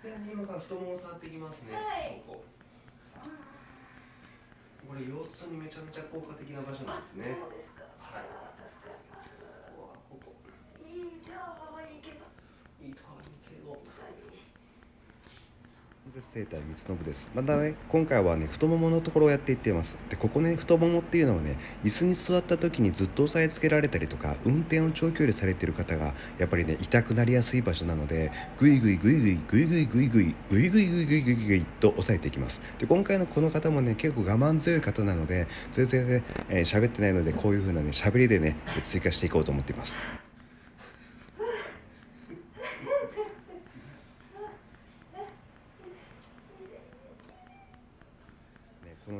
で今から太ももを触っていきますね、はい。ここ。これ腰痛にめちゃめちゃ効果的な場所なんですね。そうですか。はい助かります。ここはここいいじゃん、いいけど。いいところにけど生態三信です。またね今回はね太もものところをやっていっています。でここね太ももっていうのはね椅子に座った時にずっと押さえつけられたりとか運転を長距離されてる方がやっぱりね痛くなりやすい場所なのでグイグイグイグイグイグイグイグイグイグイグイグイグイグイと押さえていきます。で今回のこの方もね結構我慢強い方なので全然ねえーってないのでこういう風なね喋りでね追加していこうと思っています。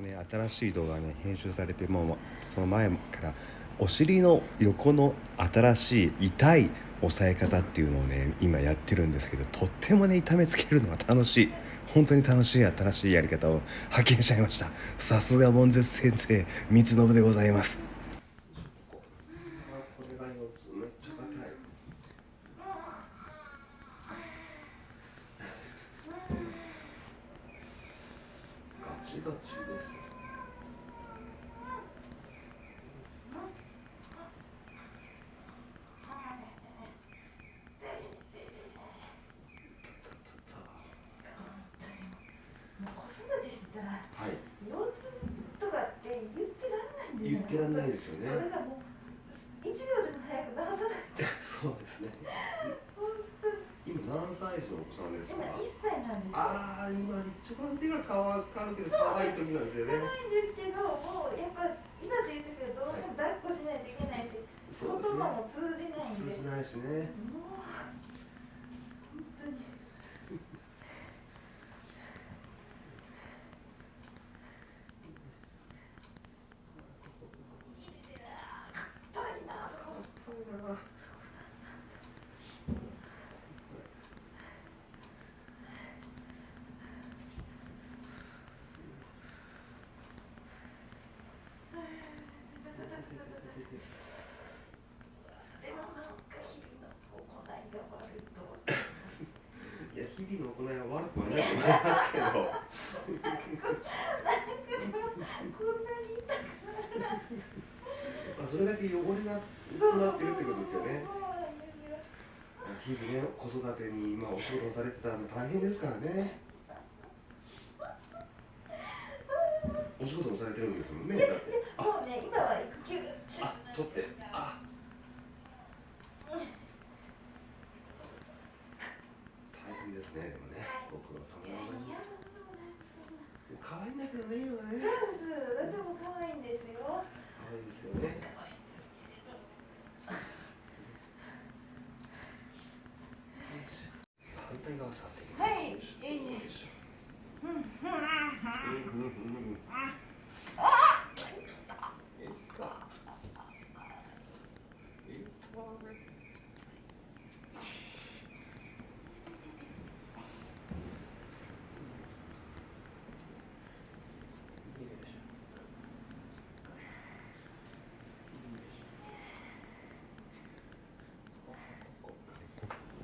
ね新しい動画がね編集されてもうその前からお尻の横の新しい痛い押さえ方っていうのをね今やってるんですけどとってもね痛めつけるのが楽しい。本当に楽しい新しいやり方を発見しちゃいました。さすが門絶先生光信でございます。チバチです言ってらんないですよね。それがもう一秒でも早く流さない。そうですね。今何歳児のお子さんです今か一歳なんですよ。ああ今一番手が乾かるけど可愛い時なんですよね。ないんですけど、もうやっぱいざという時はどうしても抱っこしないといけないし、言そうですね。葉も通じないんで。通じないしね。もう本当に。痛いな。でもなんか日々の行いが悪いと思ってます。いや日々の行い。は悪くはない。と思い。ますけどこんなに痛くまあそれだけ汚れが詰まってるってことですよね。日々ね子育てに今お仕事をされてたら大変ですからねお仕事もされてるんですもんねい。やい。やもうね今は育休。あ取ってあ大変ですねでもねご苦労様でいやいございます可愛いんだけどね今そうねです。でも可愛いんですよ。可愛いですよね可愛いんですけれど。反対側触っていきますはいよいしょいいねよいしょうんうんうんうんうんうん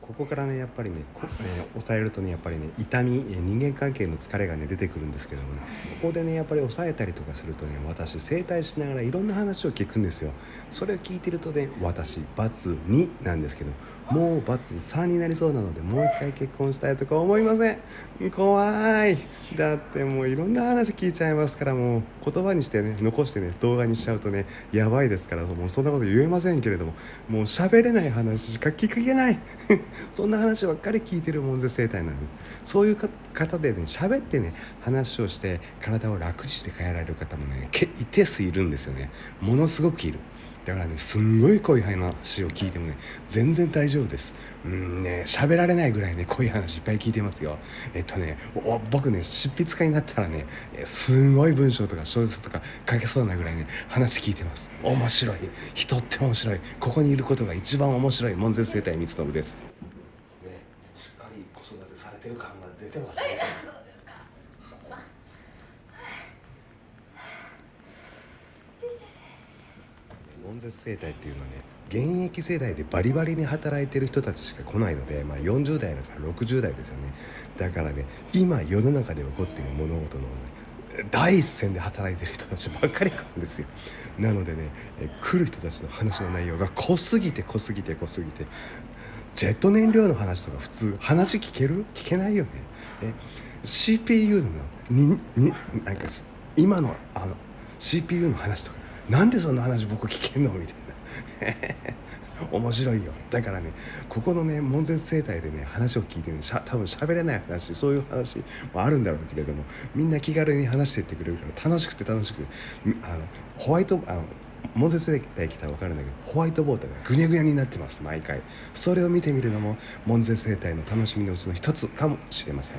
ここからねやっぱりね、えー抑えるとねやっぱりね痛み、え人間関係の疲れがね出てくるんですけどもねここでねやっぱり抑えたりとかするとね私整体しながらいろんな話を聞くんですよ。それを聞いてるとね私バツ2なんですけどもう ×3 になりそうなのでもう一回結婚したいとか思いません？怖い！だってもういろんな話聞いちゃいますからもう言葉にしてね残してね動画にしちゃうとねやばいですからもうそんなこと言えませんけれどももう喋れない話しか聞けない。そんな話ばっかり聞いてる門前生態なんで。そういう方でね喋ってね話をして体を楽にして変えられる方もね一定数いるんですよね。ものすごくいる。だからねすんごい濃い話を聞いてもね全然大丈夫です。うんね喋られないぐらいね濃い話いっぱい聞いてますよ。えっとねお僕ね執筆家になったらねえすんごい文章とか小説とか書けそうなぐらいね話聞いてます。面白い。人って面白い。ここにいることが一番面白い門前生態三信です。ねしっかり子育てされてる感が出てますね 絶生態っていうのはね現役世代でバリバリに働いてる人たちしか来ないので、まあ、40代だから60代ですよね。だからね今世の中で起こっている物事の、ね、第一線で働いてる人たちばっかり来るんですよ。なのでね来る人たちの話の内容が濃すぎて濃すぎて濃すぎてジェット燃料の話とか普通話聞ける？聞けないよね。え CPU のにになんか今のあの CPU の話とかなんでそんな話僕聞けんのみたいな。面白いよ。だからねここのね門前生態でね話を聞いてねしゃ多分喋れない話そういう話もあるんだろうけれどもみんな気軽に話していってくれるから楽しくて楽しくて。あのホワイトあの門前生態来たら分かるんだけどホワイトボードがぐにゃぐにゃになってます毎回。それを見てみるのも門前生態の楽しみのうちの一つかもしれません。